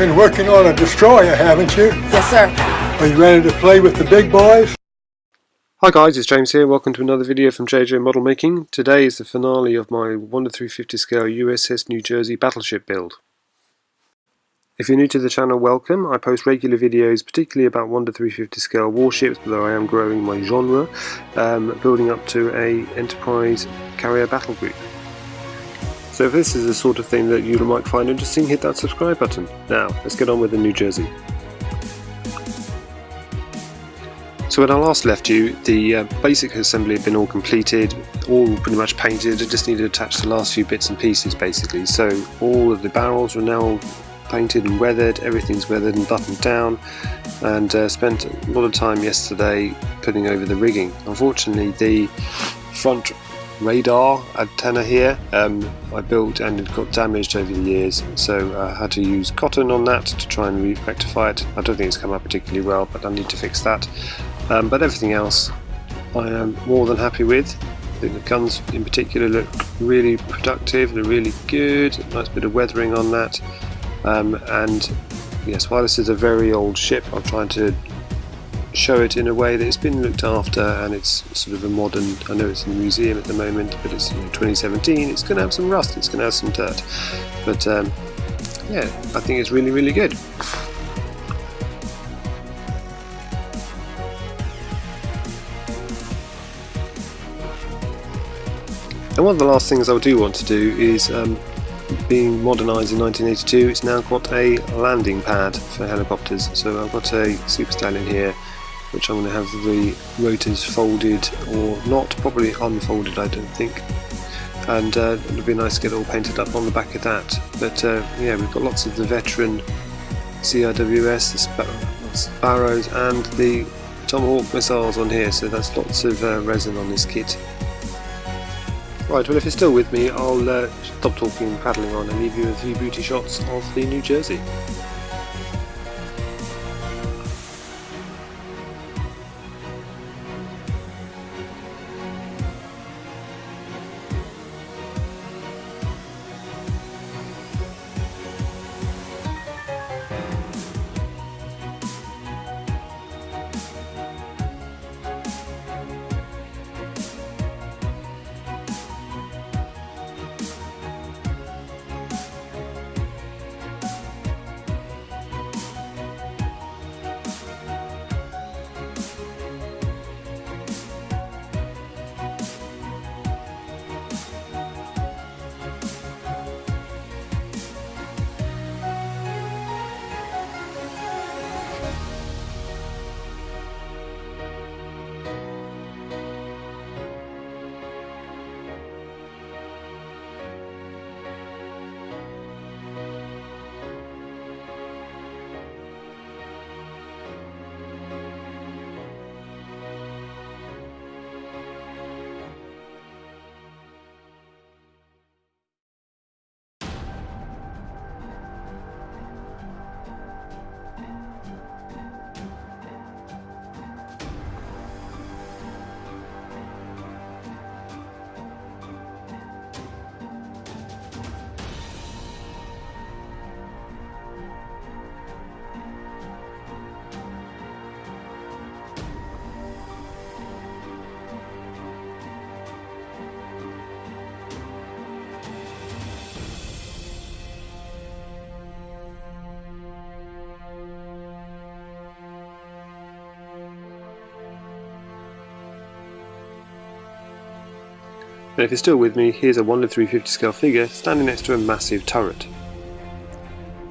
been working on a destroyer, haven't you? Yes, sir. Are you ready to play with the big boys? Hi guys, it's James here. Welcome to another video from JJ Model Making. Today is the finale of my 1 to 350 scale USS New Jersey battleship build. If you're new to the channel, welcome. I post regular videos, particularly about 1 to 350 scale warships, although I am growing my genre, um, building up to a Enterprise carrier battle group. So if this is the sort of thing that you might find interesting, hit that subscribe button. Now, let's get on with the New Jersey. So when I last left you, the uh, basic assembly had been all completed, all pretty much painted, I just needed to attach the last few bits and pieces basically. So all of the barrels are now painted and weathered, everything's weathered and buttoned down and uh, spent a lot of time yesterday putting over the rigging. Unfortunately the front radar antenna here um, I built and it got damaged over the years so I had to use cotton on that to try and rectify it. I don't think it's come out particularly well but I need to fix that. Um, but everything else I am more than happy with. I think the guns in particular look really productive, they're really good, nice bit of weathering on that. Um, and yes, while this is a very old ship, I'm trying to show it in a way that it's been looked after and it's sort of a modern, I know it's in the museum at the moment, but it's you know, 2017, it's going to have some rust, it's going to have some dirt. But um, yeah, I think it's really, really good. And one of the last things I do want to do is um, being modernised in 1982, it's now got a landing pad for helicopters. So I've got a Super Stallion here, which I'm going to have the rotors folded or not, probably unfolded I don't think. And uh, it'll be nice to get it all painted up on the back of that. But uh, yeah, we've got lots of the veteran CRWS, the Sparrows and the Tomahawk missiles on here, so that's lots of uh, resin on this kit. Right, well if you're still with me, I'll uh, stop talking and paddling on and leave you a few beauty shots of the New Jersey. And if you're still with me, here's a 1 to 350 scale figure standing next to a massive turret.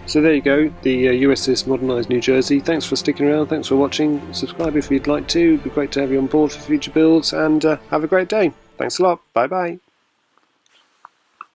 So there you go, the uh, USS Modernised New Jersey. Thanks for sticking around, thanks for watching. Subscribe if you'd like to, it'd be great to have you on board for future builds, and uh, have a great day. Thanks a lot, bye bye.